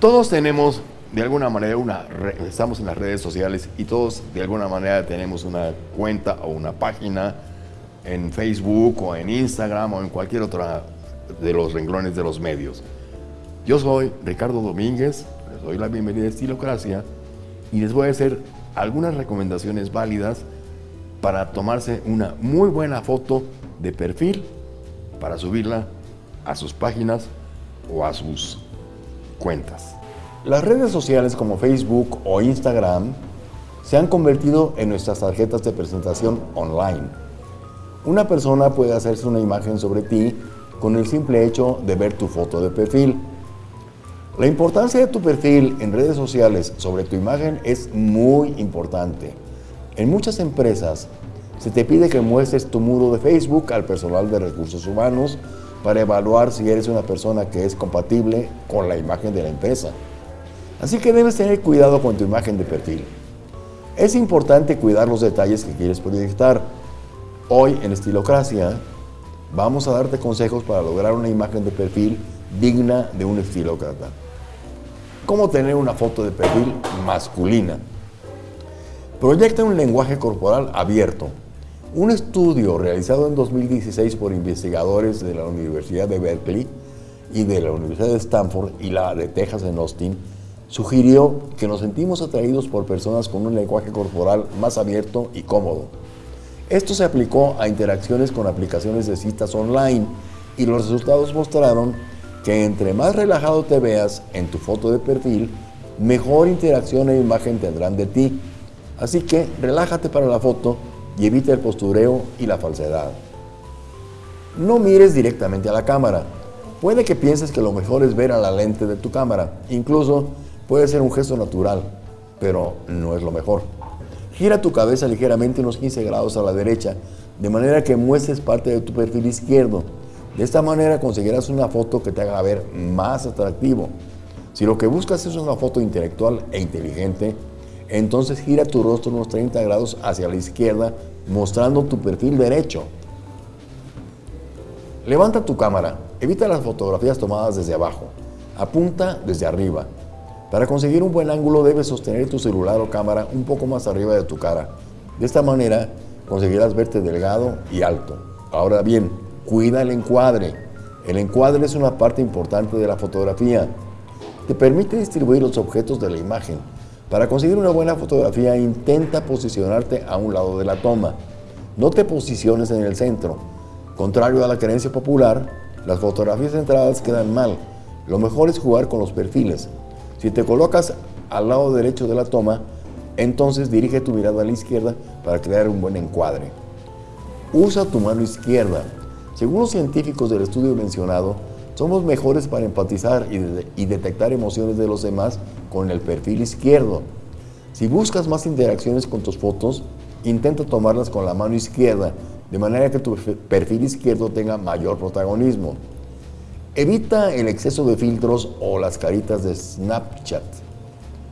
Todos tenemos de alguna manera una estamos en las redes sociales y todos de alguna manera tenemos una cuenta o una página en Facebook o en Instagram o en cualquier otra de los renglones de los medios. Yo soy Ricardo Domínguez, les doy la bienvenida a Estilocracia y les voy a hacer algunas recomendaciones válidas para tomarse una muy buena foto de perfil para subirla a sus páginas o a sus cuentas. Las redes sociales como Facebook o Instagram se han convertido en nuestras tarjetas de presentación online. Una persona puede hacerse una imagen sobre ti con el simple hecho de ver tu foto de perfil. La importancia de tu perfil en redes sociales sobre tu imagen es muy importante. En muchas empresas se te pide que muestres tu muro de Facebook al personal de recursos humanos para evaluar si eres una persona que es compatible con la imagen de la empresa. Así que debes tener cuidado con tu imagen de perfil. Es importante cuidar los detalles que quieres proyectar. Hoy en Estilocracia vamos a darte consejos para lograr una imagen de perfil digna de un estilócrata. ¿Cómo tener una foto de perfil masculina? Proyecta un lenguaje corporal abierto. Un estudio realizado en 2016 por investigadores de la Universidad de Berkeley y de la Universidad de Stanford y la de Texas en Austin sugirió que nos sentimos atraídos por personas con un lenguaje corporal más abierto y cómodo. Esto se aplicó a interacciones con aplicaciones de citas online y los resultados mostraron que entre más relajado te veas en tu foto de perfil, mejor interacción e imagen tendrán de ti. Así que relájate para la foto y evita el postureo y la falsedad. No mires directamente a la cámara. Puede que pienses que lo mejor es ver a la lente de tu cámara. Incluso Puede ser un gesto natural, pero no es lo mejor. Gira tu cabeza ligeramente unos 15 grados a la derecha, de manera que muestres parte de tu perfil izquierdo. De esta manera conseguirás una foto que te haga ver más atractivo. Si lo que buscas es una foto intelectual e inteligente, entonces gira tu rostro unos 30 grados hacia la izquierda, mostrando tu perfil derecho. Levanta tu cámara, evita las fotografías tomadas desde abajo, apunta desde arriba, para conseguir un buen ángulo debes sostener tu celular o cámara un poco más arriba de tu cara. De esta manera conseguirás verte delgado y alto. Ahora bien, cuida el encuadre. El encuadre es una parte importante de la fotografía. Te permite distribuir los objetos de la imagen. Para conseguir una buena fotografía, intenta posicionarte a un lado de la toma. No te posiciones en el centro. Contrario a la creencia popular, las fotografías centradas quedan mal. Lo mejor es jugar con los perfiles. Si te colocas al lado derecho de la toma, entonces dirige tu mirada a la izquierda para crear un buen encuadre. Usa tu mano izquierda. Según los científicos del estudio mencionado, somos mejores para empatizar y, detectar emociones de los demás con el perfil izquierdo. Si buscas más interacciones con tus fotos, intenta tomarlas con la mano izquierda, de manera que tu perfil izquierdo tenga mayor protagonismo. Evita el exceso de filtros o las caritas de Snapchat.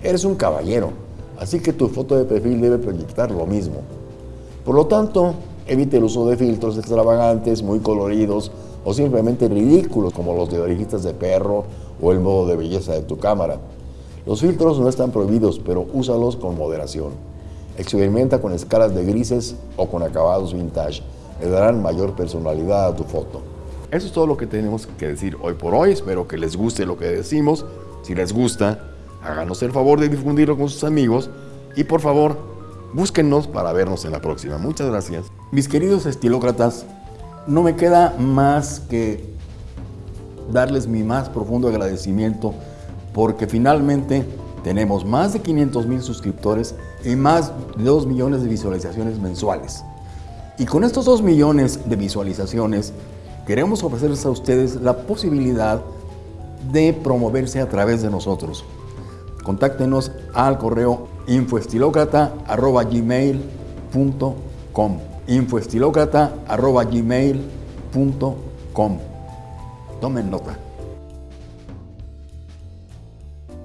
Eres un caballero, así que tu foto de perfil debe proyectar lo mismo. Por lo tanto, evite el uso de filtros extravagantes, muy coloridos o simplemente ridículos como los de orejitas de perro o el modo de belleza de tu cámara. Los filtros no están prohibidos, pero úsalos con moderación. Experimenta con escalas de grises o con acabados vintage. Le darán mayor personalidad a tu foto. Eso es todo lo que tenemos que decir hoy por hoy. Espero que les guste lo que decimos. Si les gusta, háganos el favor de difundirlo con sus amigos. Y por favor, búsquennos para vernos en la próxima. Muchas gracias. Mis queridos estilócratas, no me queda más que darles mi más profundo agradecimiento porque finalmente tenemos más de 500 mil suscriptores y más de 2 millones de visualizaciones mensuales. Y con estos 2 millones de visualizaciones queremos ofrecerles a ustedes la posibilidad de promoverse a través de nosotros. Contáctenos al correo infoestilocrata.gmail.com infoestilocrata.gmail.com Tomen nota.